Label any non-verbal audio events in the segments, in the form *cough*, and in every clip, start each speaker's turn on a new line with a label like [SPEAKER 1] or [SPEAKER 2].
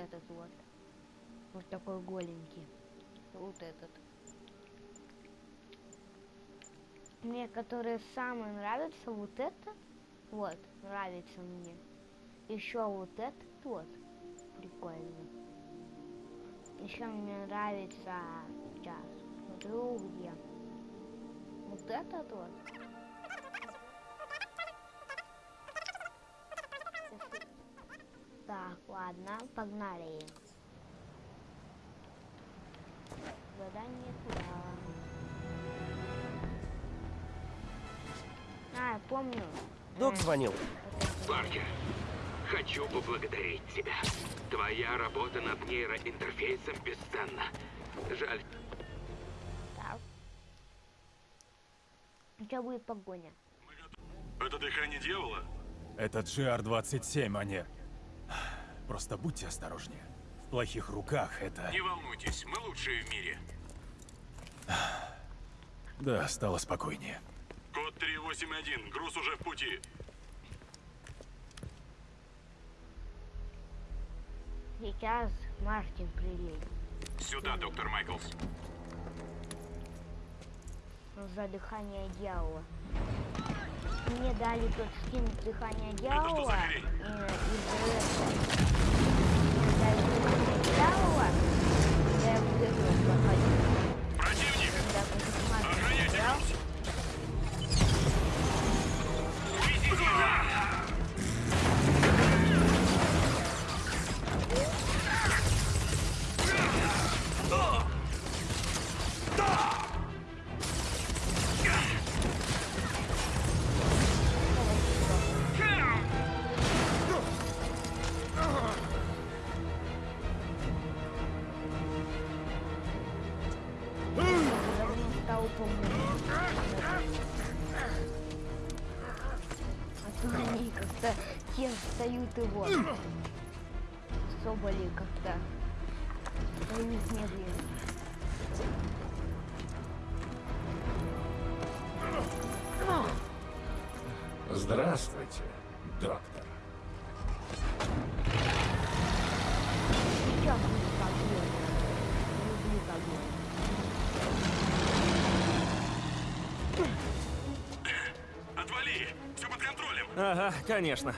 [SPEAKER 1] этот вот. Вот такой голенький. Вот этот. Мне, который самый нравится, вот это. Вот, нравится мне. Еще вот этот вот. Прикольно. Еще мне нравится, сейчас, смотрю где. Вот этот вот. Так, ладно, погнали. Задание туда. А, я помню.
[SPEAKER 2] Док звонил.
[SPEAKER 3] Паркер, хочу поблагодарить тебя. Твоя работа над нейроинтерфейсом бесценна. Жаль,
[SPEAKER 1] Так. Сейчас будет погоня.
[SPEAKER 4] Это дыхание дьявола?
[SPEAKER 5] Это GR-27, а не... Просто будьте осторожнее. В плохих руках это...
[SPEAKER 4] Не волнуйтесь, мы лучшие в мире. *sighs*
[SPEAKER 5] Да, стало спокойнее.
[SPEAKER 4] Код 381, груз уже в пути.
[SPEAKER 1] Сейчас Мартин приедет.
[SPEAKER 4] Сюда, доктор Майклс.
[SPEAKER 1] за дыхание дьявола. Мне дали тот скин дыхание дьявола. э, дали дыхание дьявола. когда Я в игру проходил.
[SPEAKER 4] Противник!
[SPEAKER 1] Когда против и вот. Соболи как-то. Стоят медленно.
[SPEAKER 6] Здравствуйте, доктор.
[SPEAKER 1] Сейчас будет погоня. Люблю погоню.
[SPEAKER 4] Отвали! Все под контролем!
[SPEAKER 2] Ага, конечно.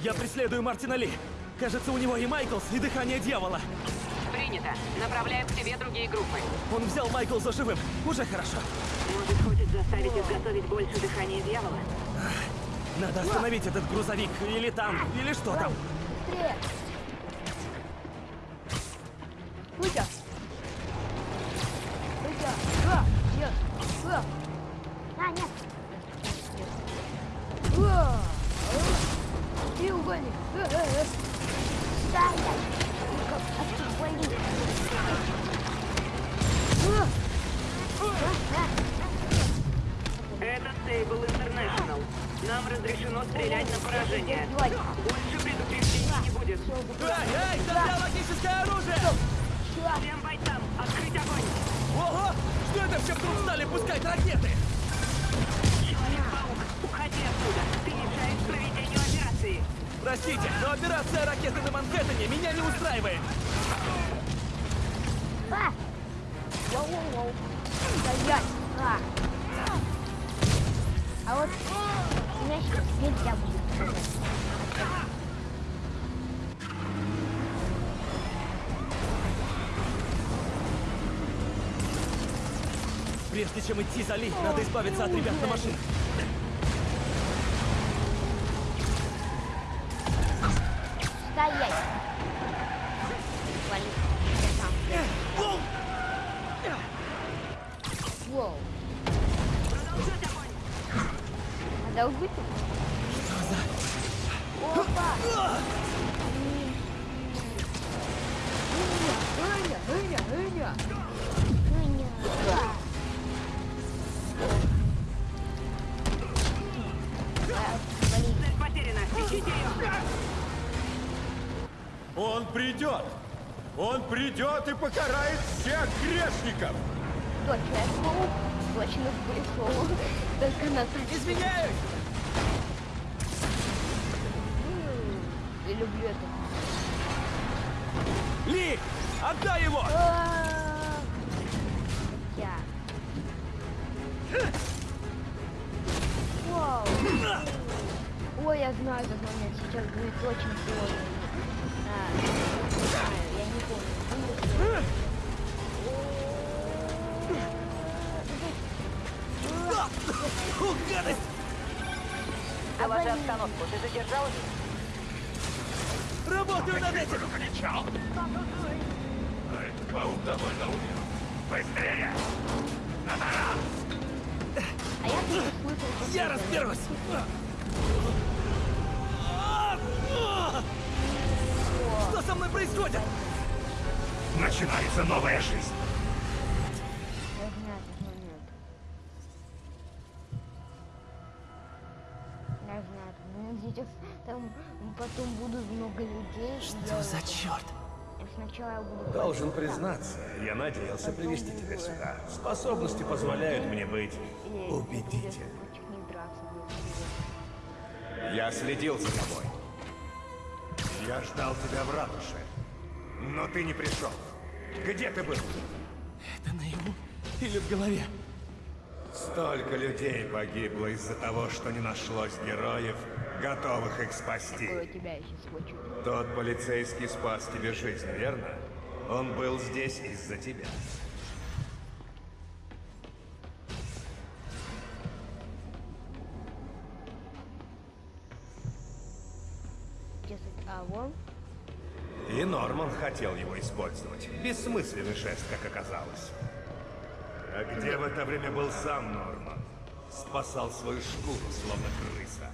[SPEAKER 2] Я преследую Мартина Ли. Кажется, у него и Майклс, и дыхание дьявола.
[SPEAKER 7] Принято. Направляю к тебе другие группы.
[SPEAKER 2] Он взял Майклса живым. Уже хорошо.
[SPEAKER 7] Может, хочет заставить изготовить больше дыхания дьявола?
[SPEAKER 2] Надо остановить этот грузовик, или танк, или что там.
[SPEAKER 1] Быстрее! Выйдя!
[SPEAKER 2] Прежде чем идти за Ли, надо избавиться от ребят на машинах.
[SPEAKER 1] Стоять! Вали. Воу! Продолжать огонь! Надо убить.
[SPEAKER 5] Придет! Он придет и покарает всех грешников!
[SPEAKER 1] Точно, точно пришел. Только на
[SPEAKER 2] Извиняюсь!
[SPEAKER 1] Я люблю это.
[SPEAKER 2] Ли! Отдай его!
[SPEAKER 1] А, Я. Вау. Ой, я знаю этот момент. Сейчас будет очень сложно.
[SPEAKER 2] Гадость!
[SPEAKER 7] Доложи обстановку. Ты задержалась?
[SPEAKER 2] Работаю над этим!
[SPEAKER 4] Кричал. А этот паук довольно умен. Быстрее!
[SPEAKER 1] А я слышал,
[SPEAKER 2] Я разберусь! Что со мной происходит?
[SPEAKER 4] Начинается новая жизнь.
[SPEAKER 1] Потом будут много людей. Что
[SPEAKER 2] за черт?
[SPEAKER 1] Сначала я буду...
[SPEAKER 6] Должен признаться, я надеялся привести тебя сюда. Способности позволяют мне быть
[SPEAKER 1] будет.
[SPEAKER 6] Я следил за тобой. Я ждал тебя в ратуше. Но ты не пришел. Где ты был?
[SPEAKER 2] Это наяву или в голове?
[SPEAKER 6] Столько людей погибло из-за того, что не нашлось героев, готовых их спасти. Тот полицейский спас тебе жизнь, верно? Он был здесь из-за тебя.
[SPEAKER 1] А?
[SPEAKER 6] И Норман хотел его использовать. Бессмысленный жест, как оказалось. А где в это время был сам Норман? Спасал свою шкуру, словно крыса.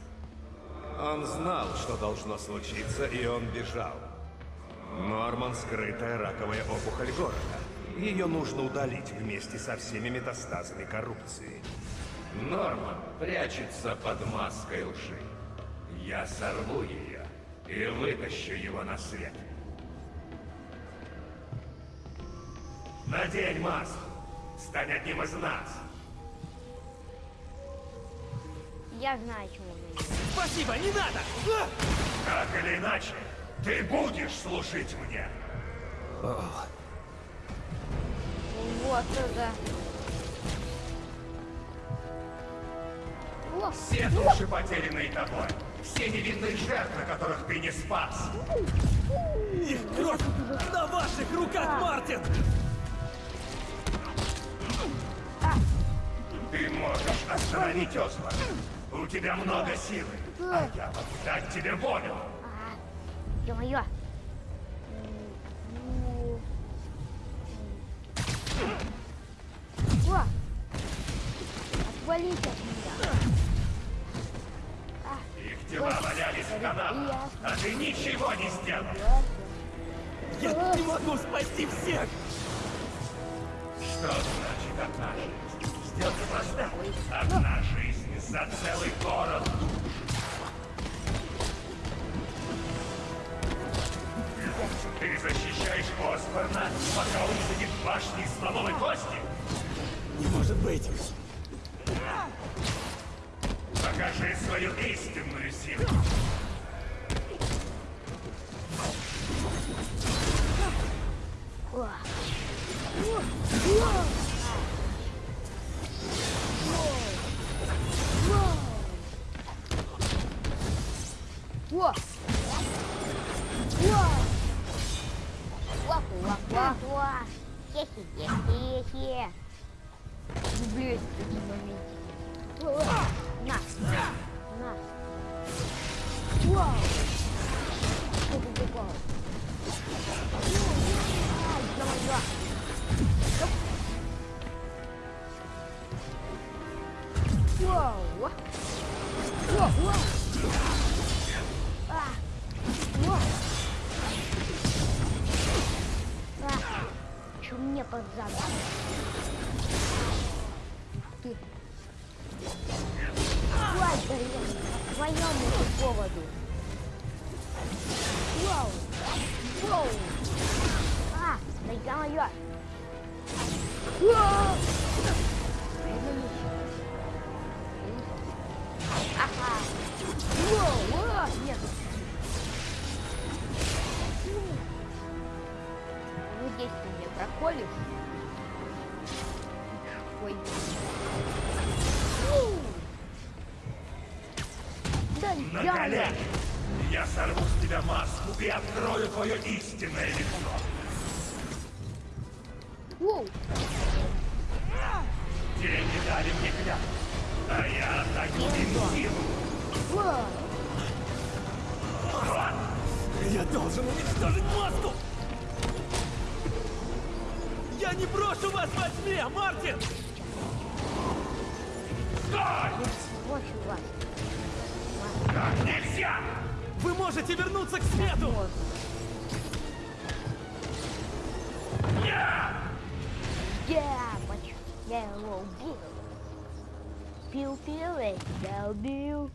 [SPEAKER 6] Он знал, что должно случиться, и он бежал. Норман — скрытая раковая опухоль города. Ее нужно удалить вместе со всеми метастазами коррупции. Норман прячется под маской лжи. Я сорву ее и вытащу его на свет. Надень маску. Стань одним из нас.
[SPEAKER 1] Я знаю, чему идет.
[SPEAKER 2] Спасибо, не надо!
[SPEAKER 6] Так или иначе, ты будешь служить мне.
[SPEAKER 1] Вот это. О,
[SPEAKER 6] Все души, потерянные тобой. Все невинные жертвы, которых ты не спас.
[SPEAKER 2] Их кровь на ваших руках, Мартин!
[SPEAKER 6] Ты можешь остановить Осман. У тебя много силы. А я могу дать тебе волю.
[SPEAKER 1] ё-моё. О! Отвалите от меня.
[SPEAKER 6] Их тела валялись в канавах, а ты ничего не сделал.
[SPEAKER 2] Я не могу спасти всех!
[SPEAKER 6] Что значит одна жизнь? Сделка проста. Одна жизнь за целый город. Ты защищаешь Осборна, пока он сидит в башне из слоновой кости?
[SPEAKER 2] Не может быть!
[SPEAKER 6] Покажи свою истинную силу.
[SPEAKER 1] Чё мне под зад? Ты. Блин, по твоему поводу. Убил. Пил-пил, и я убил.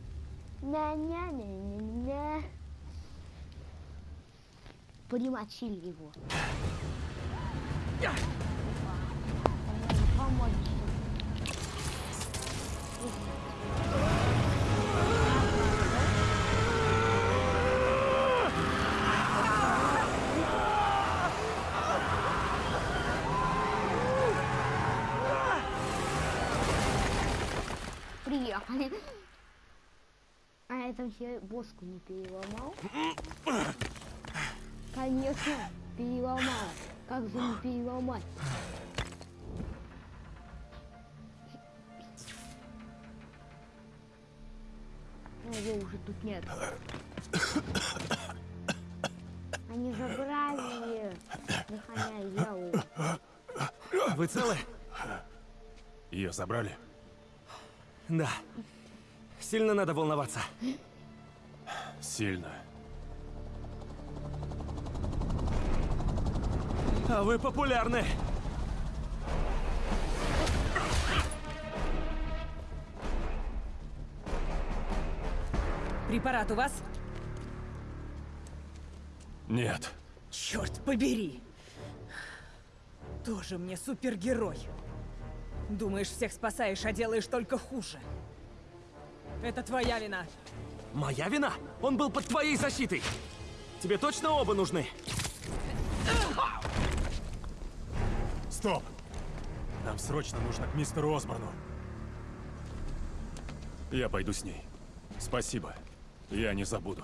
[SPEAKER 1] На-на-на-на-на. Примочили его. Помочь. А это все боску не переломал? Конечно, переломал. Как же не переломать? Ну, его уже тут нет. Они забрали дыхание.
[SPEAKER 2] Вы целы?
[SPEAKER 5] Ее забрали?
[SPEAKER 2] Да. Сильно надо волноваться.
[SPEAKER 5] Сильно.
[SPEAKER 2] А вы популярны.
[SPEAKER 8] Препарат у вас?
[SPEAKER 5] Нет.
[SPEAKER 8] Черт побери! Тоже мне супергерой. Думаешь, всех спасаешь, а делаешь только хуже. Это твоя вина.
[SPEAKER 2] Моя вина? Он был под твоей защитой. Тебе точно оба нужны?
[SPEAKER 5] Стоп! Нам срочно нужно к мистеру Осборну. Я пойду с ней. Спасибо. Я не забуду.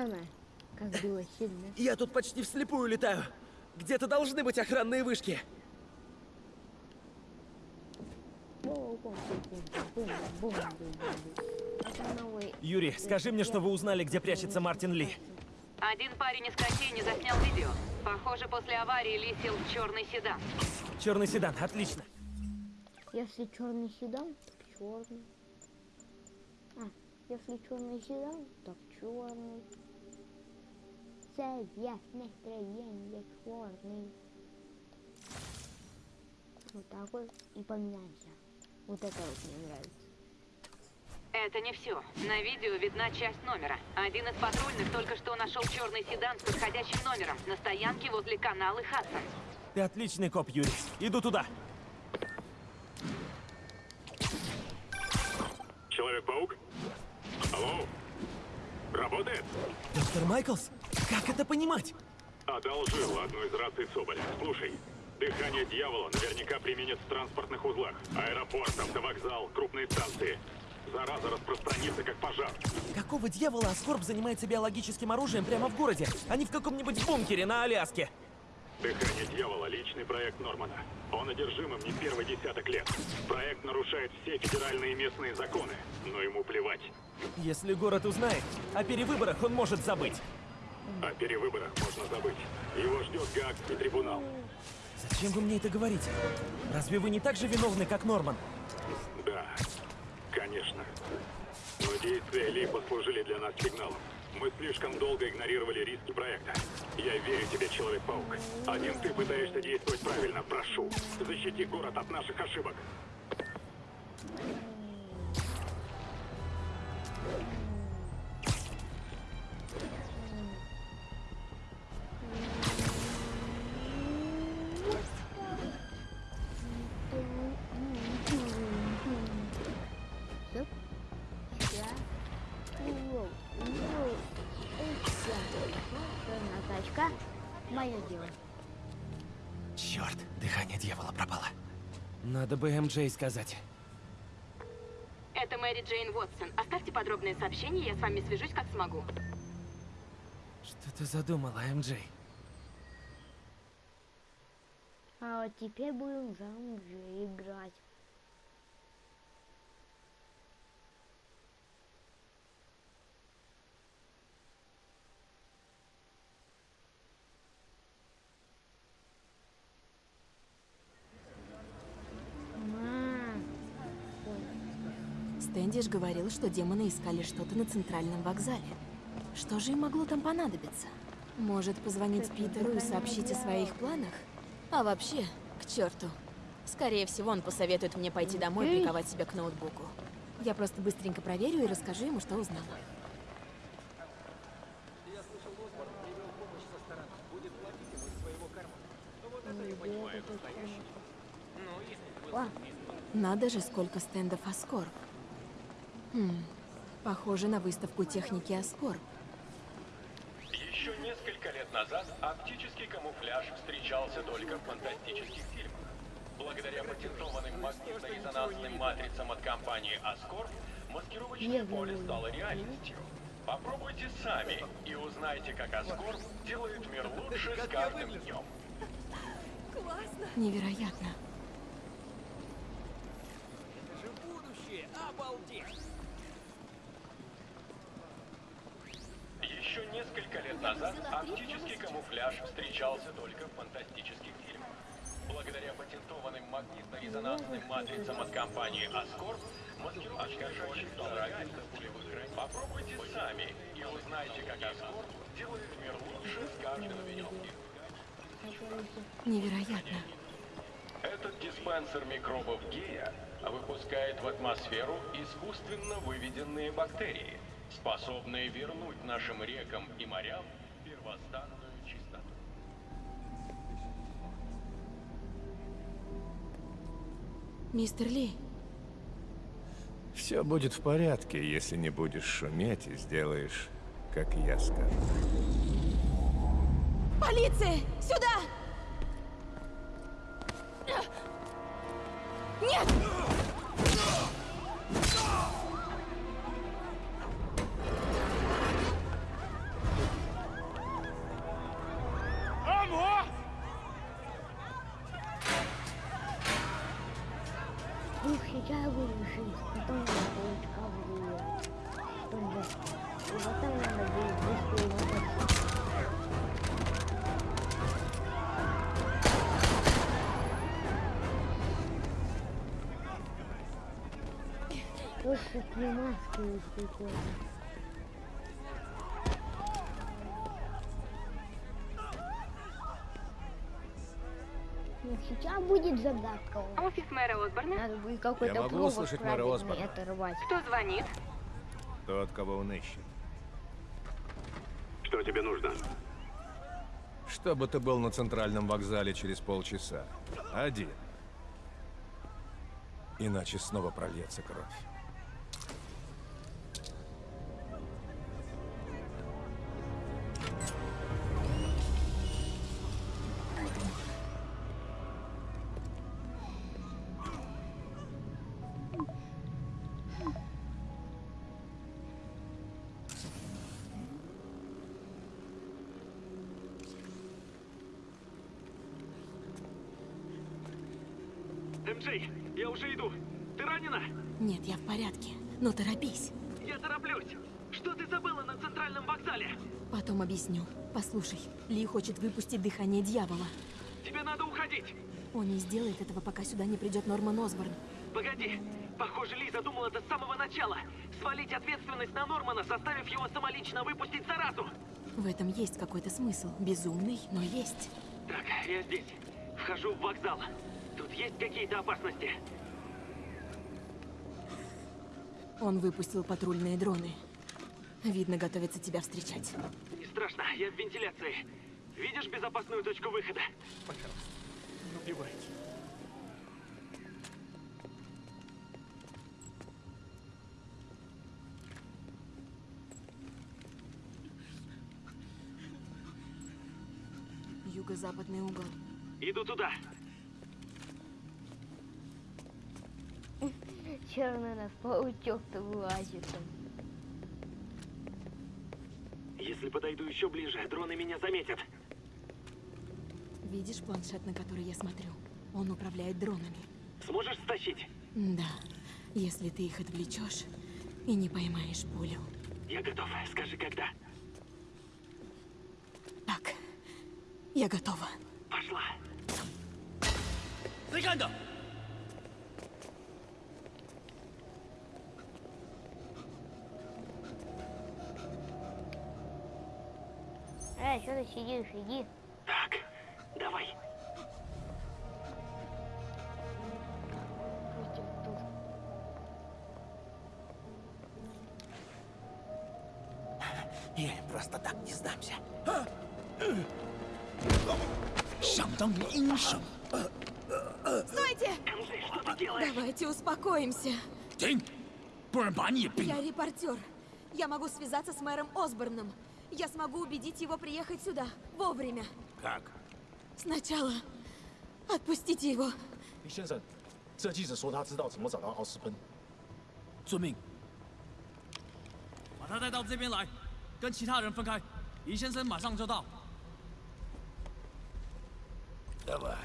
[SPEAKER 1] Мама, как было сильно.
[SPEAKER 2] Я тут почти вслепую летаю. Где-то должны быть охранные вышки. Юрий, скажи мне, что вы узнали, где прячется Мартин Ли.
[SPEAKER 7] Один парень из кофейни заснял видео. Похоже, после аварии Ли сел в черный седан.
[SPEAKER 2] Черный седан, отлично.
[SPEAKER 1] Если черный седан, так черный. А, если черный седан, так черный. Цвет настроения черный. Вот так вот и поменяемся. Вот это вот мне нравится.
[SPEAKER 7] Это не все. На видео видна часть номера. Один из патрульных только что нашел черный седан с подходящим номером на стоянке возле канала Хадсон.
[SPEAKER 2] Ты отличный коп, Юрий. Иду туда.
[SPEAKER 4] Человек-паук? Алло? Работает?
[SPEAKER 2] Доктор Майклс? Как это понимать?
[SPEAKER 4] Одолжил одну из раций Соболя. Слушай, дыхание дьявола наверняка применят в транспортных узлах. Аэропорт, автовокзал, крупные станции. зараза распространится как пожар.
[SPEAKER 2] Какого дьявола Аскорб занимается биологическим оружием прямо в городе, а не в каком-нибудь бункере на Аляске?
[SPEAKER 4] Дыхание дьявола — личный проект Нормана. Он одержим им не первый десяток лет. Проект нарушает все федеральные и местные законы, но ему плевать.
[SPEAKER 2] Если город узнает, о перевыборах он может забыть.
[SPEAKER 4] О перевыборах можно забыть. Его ждет Гаагский трибунал.
[SPEAKER 2] Зачем вы мне это говорите? Разве вы не так же виновны, как Норман?
[SPEAKER 4] Да, конечно. Но действия Ли послужили для нас сигналом. Мы слишком долго игнорировали риски проекта. Я верю тебе, Человек-паук. Один ты пытаешься действовать правильно. Прошу, защити город от наших ошибок.
[SPEAKER 1] Стоп.
[SPEAKER 2] Надо бы МJ сказать.
[SPEAKER 7] Это Мэри Джейн Уотсон. Оставьте подробные сообщения, я с вами свяжусь как смогу.
[SPEAKER 2] Что ты задумала, МJ?
[SPEAKER 1] А вот теперь будем за уже играть.
[SPEAKER 9] Стэндиш говорил, что демоны искали что-то на центральном вокзале. Что же им могло там понадобиться? Может, позвонить Питеру и сообщить о своих планах? А вообще, к черту. Скорее всего, он посоветует мне пойти домой и приковать себя к ноутбуку. Я просто быстренько проверю и расскажу ему, что узнала. Надо же, сколько стендов Аскорб. Хм, похоже на выставку техники Аскорб.
[SPEAKER 10] Еще несколько лет назад оптический камуфляж встречался только в фантастических фильмах. Благодаря патентованным магнитно-резонансным матрицам от компании Ascorp, маскировочное поле стало реальностью. Попробуйте сами и узнайте, как Ascorp делает мир лучше с каждым днем.
[SPEAKER 9] Невероятно.
[SPEAKER 10] Еще несколько лет назад оптический камуфляж встречался только в фантастических фильмах. Благодаря патентованным магнитно-резонансным матрицам от компании Ascorp, маскировочное поле стало реальностью. Попробуйте сами и узнайте, как Ascorp делает мир лучше с каждым днем.
[SPEAKER 9] Невероятно.
[SPEAKER 10] Этот диспенсер микробов гея выпускает в атмосферу искусственно выведенные бактерии, способные вернуть нашим рекам и морям первозданную чистоту.
[SPEAKER 9] Мистер Ли,
[SPEAKER 6] Все будет в порядке, если не будешь шуметь и сделаешь, как я скажу.
[SPEAKER 9] полиция! Сюда! Нет!
[SPEAKER 1] Загадка.
[SPEAKER 7] Офис мэра Осборна.
[SPEAKER 1] Надо будет какой-то
[SPEAKER 6] Я могу услышать мэра Осборна?
[SPEAKER 1] оторвать.
[SPEAKER 7] Кто звонит?
[SPEAKER 6] Тот, кого он ищет.
[SPEAKER 4] Что тебе нужно?
[SPEAKER 6] Чтобы ты был на центральном вокзале через полчаса. Один. Иначе снова прольется кровь.
[SPEAKER 9] Но торопись.
[SPEAKER 3] Я тороплюсь. Что ты забыла на центральном вокзале?
[SPEAKER 9] Потом объясню. Послушай, Ли хочет выпустить дыхание дьявола.
[SPEAKER 3] Тебе надо уходить.
[SPEAKER 9] Он не сделает этого, пока сюда не придет Норман Осборн.
[SPEAKER 3] Погоди. Похоже, Ли задумал это с самого начала. Свалить ответственность на Нормана, заставив его самолично выпустить заразу.
[SPEAKER 9] В этом есть какой-то смысл. Безумный, но есть.
[SPEAKER 3] Так, я здесь. Вхожу в вокзал. Тут есть какие-то опасности?
[SPEAKER 9] Он выпустил патрульные дроны. Видно, готовится тебя встречать.
[SPEAKER 3] Не страшно, я в вентиляции. Видишь безопасную точку выхода?
[SPEAKER 9] Юго-западный угол.
[SPEAKER 3] Иду туда.
[SPEAKER 1] Черный нас паучок-то вылазит. там.
[SPEAKER 3] Если подойду еще ближе, дроны меня заметят.
[SPEAKER 9] Видишь планшет, на который я смотрю? Он управляет дронами.
[SPEAKER 3] Сможешь стащить?
[SPEAKER 9] Да, если ты их отвлечешь и не поймаешь пулю.
[SPEAKER 3] Я готов. Скажи, когда.
[SPEAKER 9] Так, я готова.
[SPEAKER 3] Пошла.
[SPEAKER 1] Эй, Ты сидишь, иди.
[SPEAKER 3] Так, давай.
[SPEAKER 2] Я просто так не сдамся.
[SPEAKER 11] А?
[SPEAKER 9] Стойте! Давайте успокоимся. Я репортер. Я могу связаться с мэром Осборном. Я смогу убедить его приехать сюда вовремя.
[SPEAKER 6] Как?
[SPEAKER 9] Сначала отпустите его.
[SPEAKER 12] 李先生，这记者说他知道怎么找到奥斯喷。
[SPEAKER 11] 遵命。把他带到这边来，跟其他人分开。李先生马上就到。
[SPEAKER 6] Давай.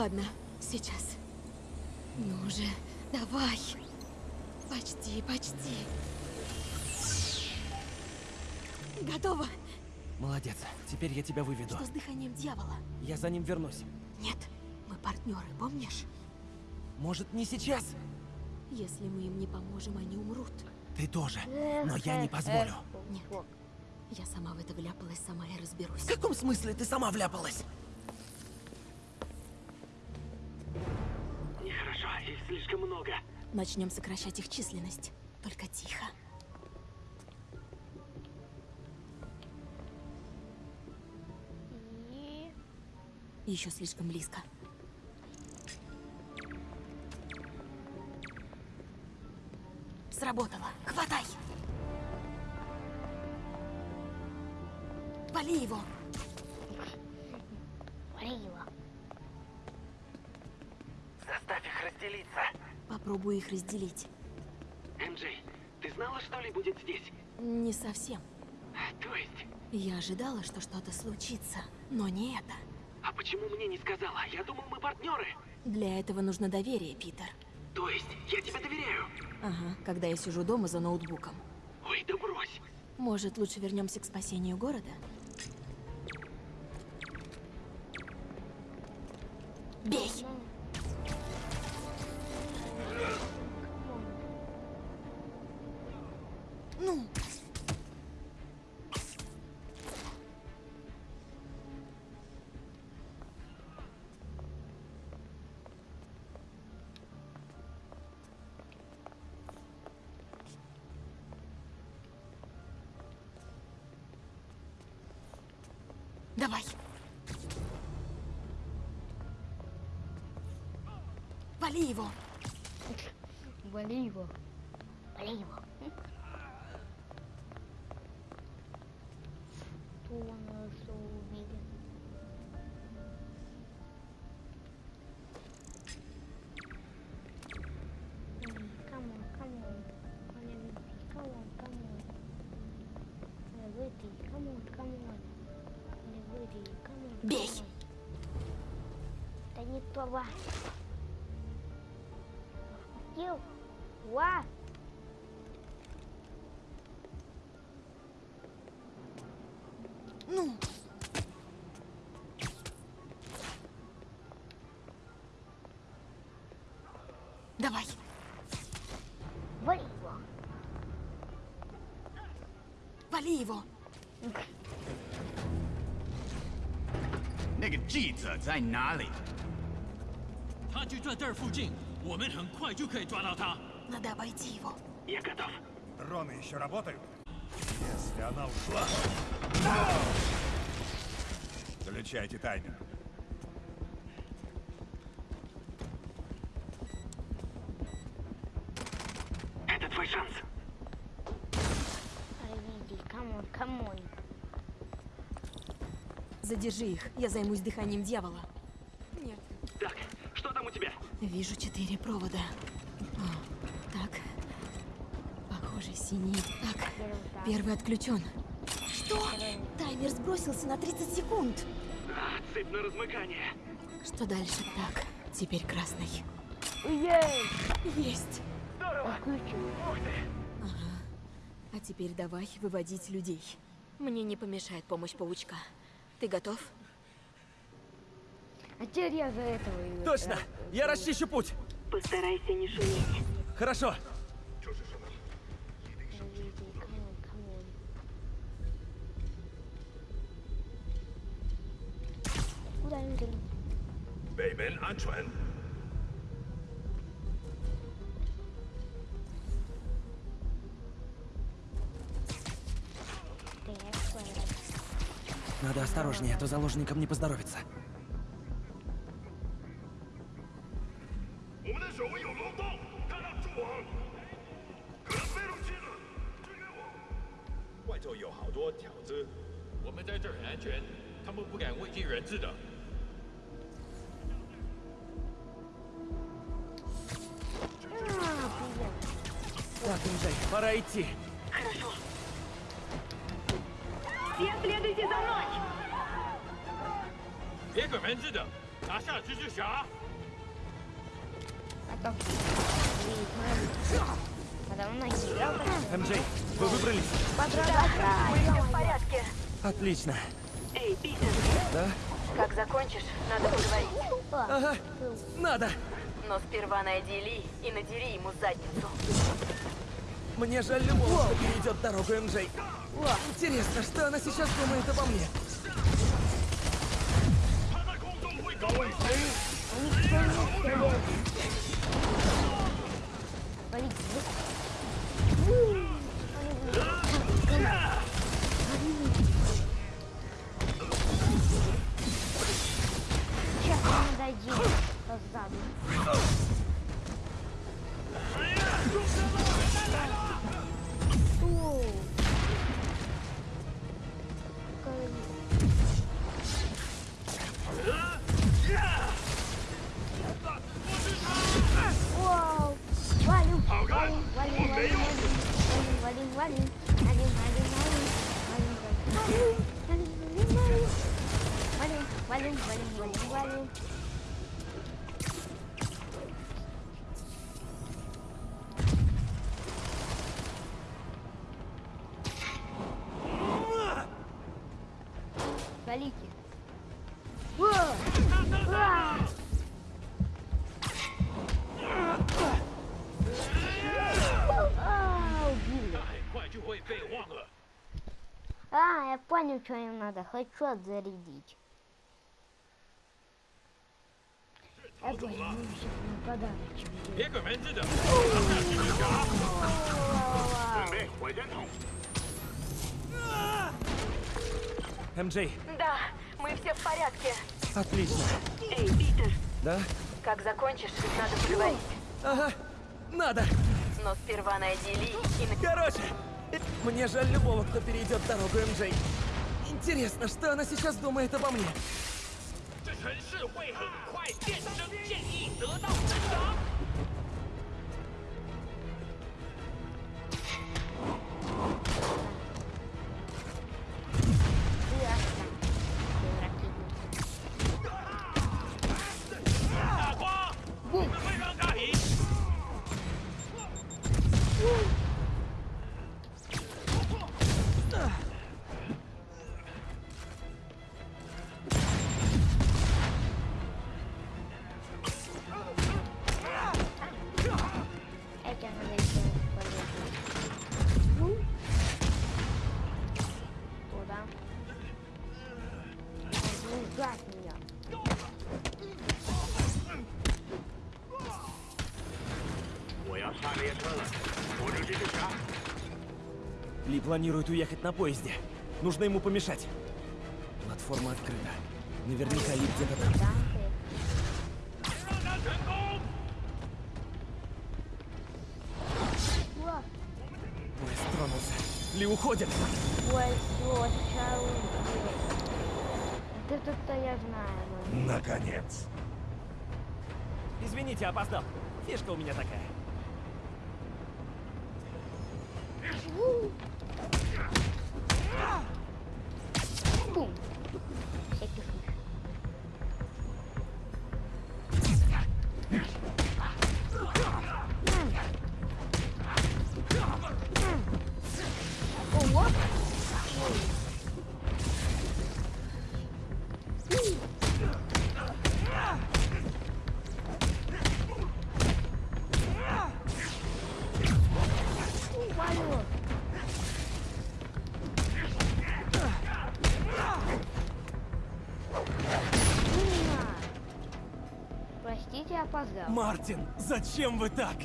[SPEAKER 9] Ладно, сейчас. Ну же, давай. Почти, почти. Готово.
[SPEAKER 2] Молодец. Теперь я тебя выведу.
[SPEAKER 9] Что с дыханием дьявола?
[SPEAKER 2] Я за ним вернусь.
[SPEAKER 9] Нет, мы партнеры, помнишь?
[SPEAKER 2] Может, не сейчас?
[SPEAKER 9] Если мы им не поможем, они умрут.
[SPEAKER 2] Ты тоже. Но я не позволю.
[SPEAKER 9] Нет. Я сама в это вляпалась, сама и разберусь.
[SPEAKER 2] В каком смысле ты сама вляпалась?
[SPEAKER 3] Слишком много.
[SPEAKER 9] Начнем сокращать их численность. Только тихо.
[SPEAKER 1] И...
[SPEAKER 9] Еще слишком близко. Сработало. Хватай! Вали его! Попробую их разделить.
[SPEAKER 3] МJ, ты знала, что Ли будет здесь?
[SPEAKER 9] Не совсем.
[SPEAKER 3] То есть,
[SPEAKER 9] Я ожидала, что что-то случится, но не это.
[SPEAKER 3] а почему мне не сказала? Я думал, мы партнеры.
[SPEAKER 9] Для этого нужно доверие, Питер.
[SPEAKER 3] То есть, я тебе доверяю.
[SPEAKER 9] Ага, когда я сижу дома за ноутбуком.
[SPEAKER 3] Ой, да брось.
[SPEAKER 9] Может, лучше вернемся к спасению города? Бей! Давай. Вали его.
[SPEAKER 1] Вали его. Вали его. 爸爸。丢，哇！怒、
[SPEAKER 9] 嗯。Давай.
[SPEAKER 1] Вали его.
[SPEAKER 9] Вали его.
[SPEAKER 13] Нега, чьи-то, зай на лицо.
[SPEAKER 11] 他就在这儿附近，我们很快就可以抓到他。
[SPEAKER 9] Надо обойти его.
[SPEAKER 3] Я готов.
[SPEAKER 6] Дроны еще работают? Если она ушла... Включайте таймер.
[SPEAKER 3] Это твой шанс.
[SPEAKER 1] Види, камон, камон.
[SPEAKER 9] Задержи их, я займусь дыханием дьявола. Вижу четыре провода. О, так. Похоже, синий. Так, первый отключен. Что? Таймер сбросился на 30 секунд.
[SPEAKER 3] А, цепь на размыкание.
[SPEAKER 9] Что дальше? Так, теперь красный.
[SPEAKER 1] Есть!
[SPEAKER 9] Есть.
[SPEAKER 1] Отключил.
[SPEAKER 3] Ух ты!
[SPEAKER 9] Ага. А теперь давай выводить людей. Мне не помешает помощь паучка. Ты готов?
[SPEAKER 1] А теперь я за этого и...
[SPEAKER 2] Точно! Я расчищу путь.
[SPEAKER 7] Постарайся не шуметь.
[SPEAKER 2] Хорошо.
[SPEAKER 1] Baby, Antoine.
[SPEAKER 2] Надо осторожнее, а то заложникам не поздоровится. Отлично.
[SPEAKER 7] Эй, Питер,
[SPEAKER 2] Да?
[SPEAKER 7] как закончишь, надо поговорить.
[SPEAKER 2] Ага. Надо.
[SPEAKER 7] Но сперва найди Ли и надери ему задницу.
[SPEAKER 2] Мне жаль любого, кто перейдет дорогу МJ. Интересно, что она сейчас думает обо мне?
[SPEAKER 1] понял, что не надо. Хочу отзарядить. Это нужен подарочек.
[SPEAKER 2] МД.
[SPEAKER 7] Да, мы все в порядке.
[SPEAKER 2] Отлично.
[SPEAKER 7] Эй, Питер.
[SPEAKER 2] Да?
[SPEAKER 7] Как закончишь, надо поговорить.
[SPEAKER 2] Ага, надо.
[SPEAKER 7] Но сперва найди Ли и...
[SPEAKER 2] Короче, мне жаль любого, кто перейдет дорогу МД. Интересно, что она сейчас думает обо мне? Планирует уехать на поезде. Нужно ему помешать. Платформа открыта. Наверняка Ли где-то там. Поезд тронулся. Ли уходит.
[SPEAKER 1] Ой, вот, это-то я знаю. ну.
[SPEAKER 6] Наконец.
[SPEAKER 2] Извините, опоздал. Фишка у меня такая.
[SPEAKER 1] У.
[SPEAKER 2] Мартин, зачем вы так?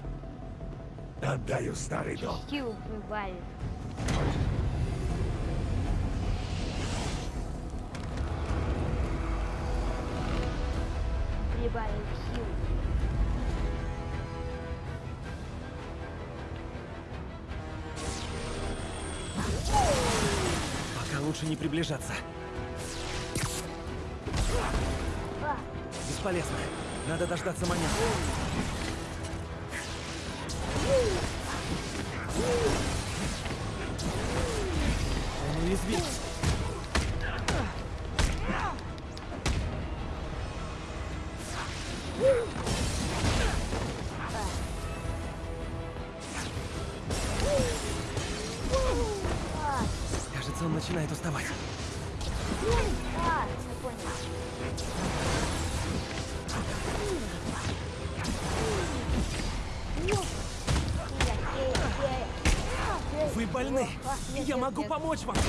[SPEAKER 6] Отдаю старый долг.
[SPEAKER 1] Сил прибавит. Прибавив сил.
[SPEAKER 2] Пока лучше не приближаться. Бесполезно. Надо дождаться момента. Он уязвим. Помочь вам.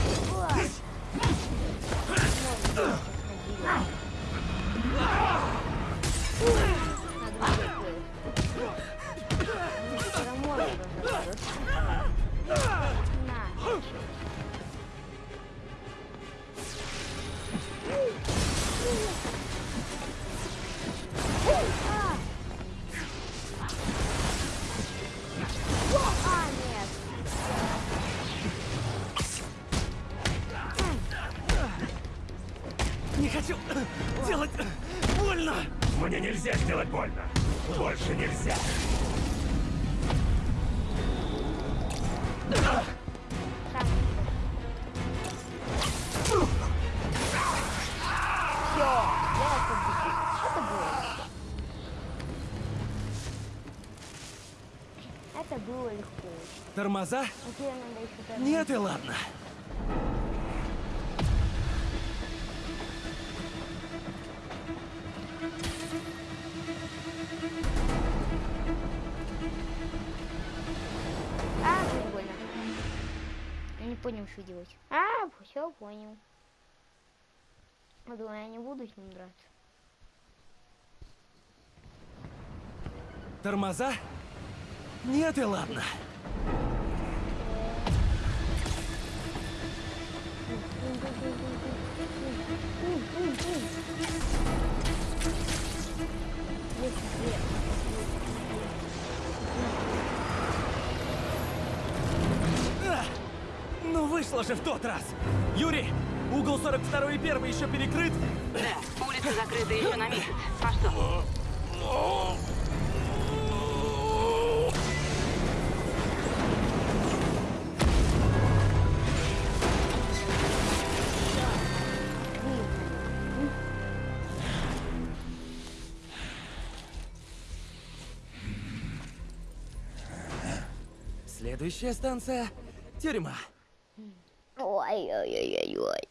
[SPEAKER 2] Не хочу делать больно.
[SPEAKER 6] Мне нельзя сделать больно. Больше нельзя.
[SPEAKER 2] Тормоза? Нет и ладно.
[SPEAKER 1] Все понял. Думаю, я не буду с ним драться.
[SPEAKER 2] Тормоза? Нет и ладно. А! Ну вышло же в тот раз! Юрий, угол 42 и 1 еще перекрыт?
[SPEAKER 7] Да, улица закрыта еще на месяц. А что?
[SPEAKER 2] Следующая станция — тюрьма.
[SPEAKER 1] Ой-ой-ой-ой-ой.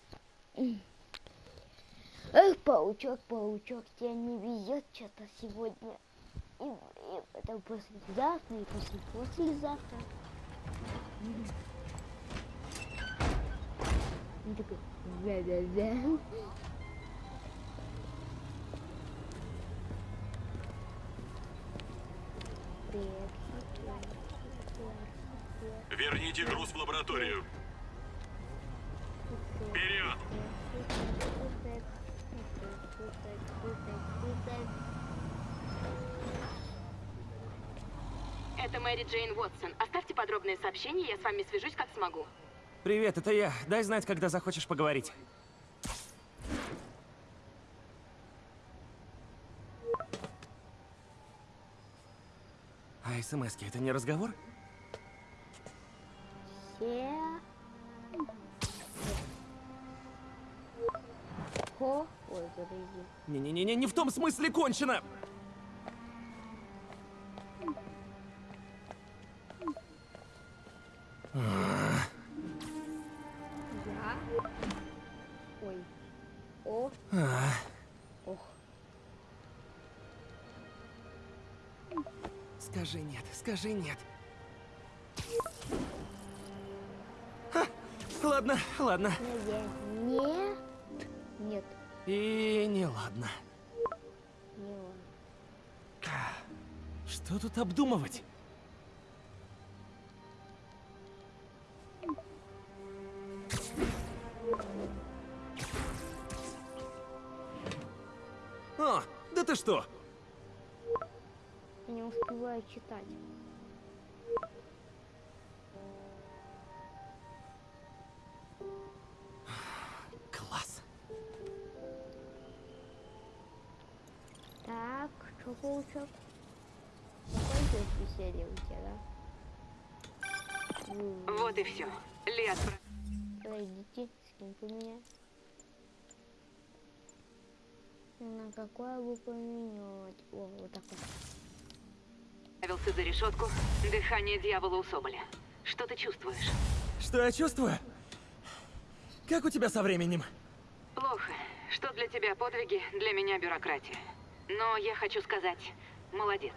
[SPEAKER 1] Эх, паучок, паучок, тебе не везет что-то сегодня. И, и это послезавтра, и после послезавтра. Он такой, да-да-да.
[SPEAKER 14] Верните груз в лабораторию. Вперед!
[SPEAKER 7] Это Мэри Джейн Уотсон. Оставьте подробное сообщение, я с вами свяжусь как смогу.
[SPEAKER 2] Привет, это я. Дай знать, когда захочешь поговорить. А смс это не разговор?
[SPEAKER 1] Все. Хо. Ой, подожди.
[SPEAKER 2] Не-не-не, не в том смысле кончено!
[SPEAKER 1] Я. Ой. О.
[SPEAKER 2] А,
[SPEAKER 1] Ох.
[SPEAKER 2] Скажи нет, скажи нет. Ха, ладно, ладно.
[SPEAKER 1] Нет,
[SPEAKER 2] И не ладно.
[SPEAKER 1] не.
[SPEAKER 2] Что тут обдумывать?
[SPEAKER 1] Паучок? Какое веселье у тебя, да?
[SPEAKER 7] Вот и все. Ли отправ-
[SPEAKER 1] Пройдите, скинь поменять. На какое бы поменять? О, вот так вот.
[SPEAKER 7] отправился за решетку. Дыхание дьявола у Соболя. Что ты чувствуешь?
[SPEAKER 2] Что я чувствую? Как у тебя со временем?
[SPEAKER 7] Плохо. Что для тебя подвиги, для меня бюрократия. Но я хочу сказать, молодец.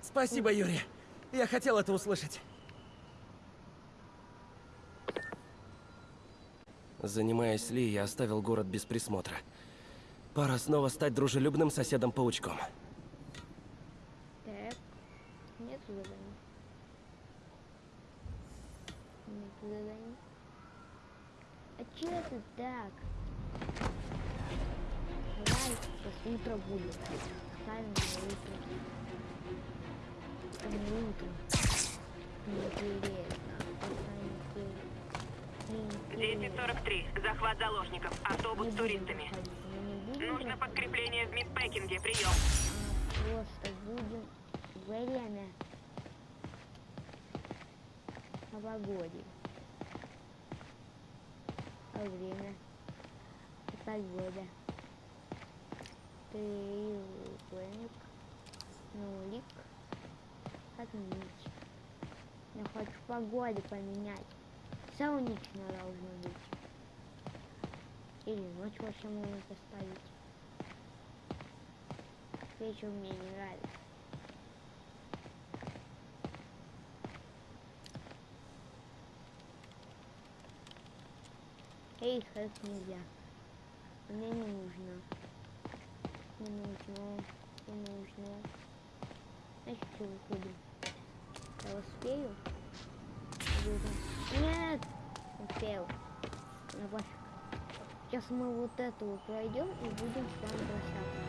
[SPEAKER 2] Спасибо, Юрий. Я хотел это услышать. Занимаясь Ли, я оставил город без присмотра. Пора снова стать дружелюбным соседом-паучком.
[SPEAKER 1] Так. Нет заданий. Нет заданий. А че это так? Сейчас утро будет. Ставим на утро.
[SPEAKER 7] 1043. Захват заложников. Автобус с туристами. Нужно подкрепление в Мидпекинге. Прием.
[SPEAKER 1] Просто будем время о. А время погода. Треугольник, нулик, отметить. Я хочу погоду поменять. Солнечно должно быть. Или ночь вообще можно поставить. Вечер мне не нравится. Эй, хэк нельзя. Мне не нужно. Не нужно. Не нужно. Значит, что выходим? Я успею? Нет! Успел. Ну пофиг. Сейчас мы вот эту вот пройдем и будем с вами прощаться.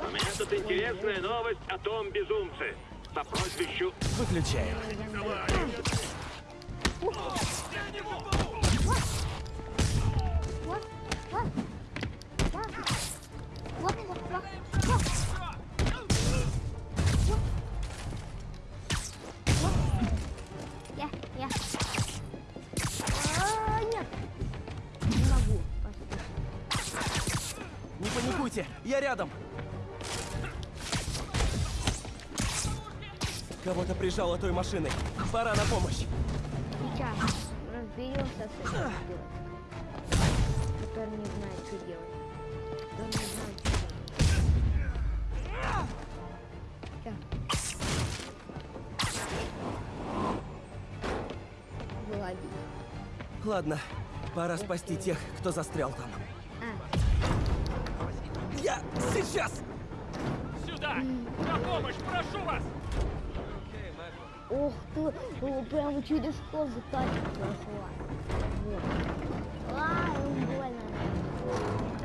[SPEAKER 4] У меня тут интересная новость о том безумце. По прозвищу...
[SPEAKER 2] Выключаем.
[SPEAKER 1] Вот, вот, вот, вот, вот,
[SPEAKER 2] Паникуйте, я рядом. Кого-то прижало той машиной. Пора на помощь.
[SPEAKER 1] Сейчас разберемся с этим который не знает, что делать. Который не знает, что делать. Выловить.
[SPEAKER 2] Ладно, пора спасти тех, кто застрял там. Сейчас!
[SPEAKER 3] Сюда! На помощь, прошу вас!
[SPEAKER 1] Ух ты, о, прямо через кожу тачка прошла. Вот. А, больно.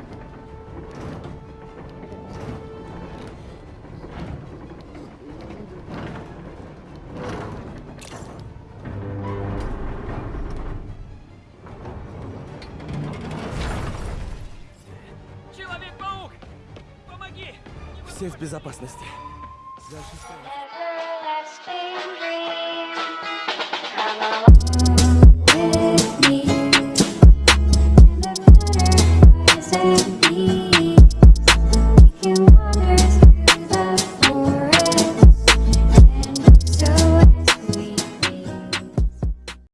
[SPEAKER 2] Безопасности. Дальше.